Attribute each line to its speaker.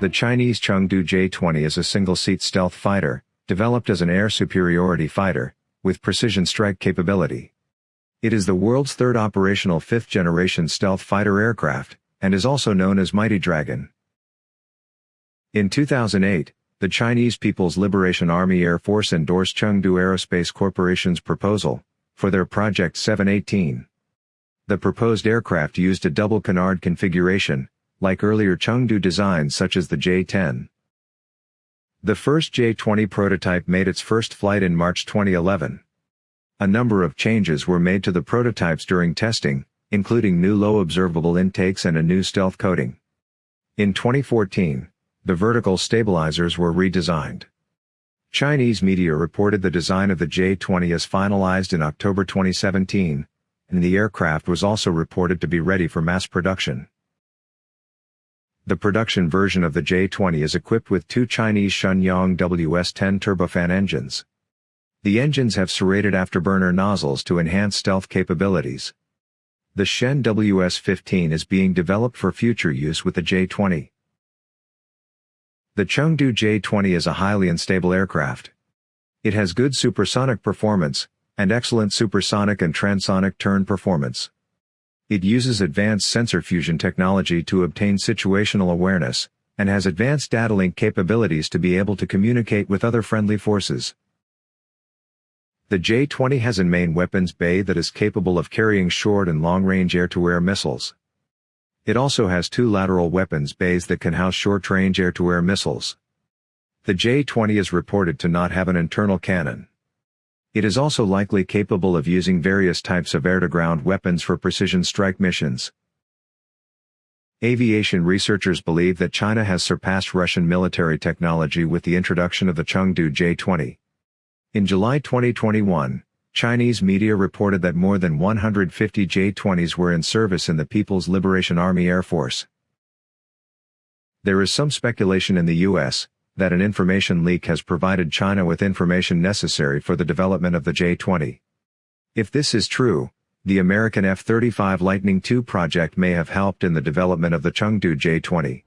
Speaker 1: The Chinese Chengdu J-20 is a single-seat stealth fighter, developed as an air superiority fighter, with precision strike capability. It is the world's third operational fifth-generation stealth fighter aircraft, and is also known as Mighty Dragon. In 2008, the Chinese People's Liberation Army Air Force endorsed Chengdu Aerospace Corporation's proposal for their Project 718. The proposed aircraft used a double canard configuration, like earlier Chengdu designs such as the J-10. The first J-20 prototype made its first flight in March 2011. A number of changes were made to the prototypes during testing, including new low observable intakes and a new stealth coating. In 2014, the vertical stabilizers were redesigned. Chinese media reported the design of the J-20 as finalized in October 2017, and the aircraft was also reported to be ready for mass production. The production version of the J-20 is equipped with two Chinese Shenyang WS-10 turbofan engines. The engines have serrated afterburner nozzles to enhance stealth capabilities. The Shen WS-15 is being developed for future use with the J-20. The Chengdu J-20 is a highly unstable aircraft. It has good supersonic performance, and excellent supersonic and transonic turn performance. It uses advanced sensor fusion technology to obtain situational awareness, and has advanced data link capabilities to be able to communicate with other friendly forces. The J-20 has a main weapons bay that is capable of carrying short and long-range air-to-air missiles. It also has two lateral weapons bays that can house short-range air-to-air missiles. The J-20 is reported to not have an internal cannon. It is also likely capable of using various types of air-to-ground weapons for precision strike missions. Aviation researchers believe that China has surpassed Russian military technology with the introduction of the Chengdu J-20. In July 2021, Chinese media reported that more than 150 J-20s were in service in the People's Liberation Army Air Force. There is some speculation in the U.S., that an information leak has provided China with information necessary for the development of the J-20. If this is true, the American F-35 Lightning II project may have helped in the development of the Chengdu J-20.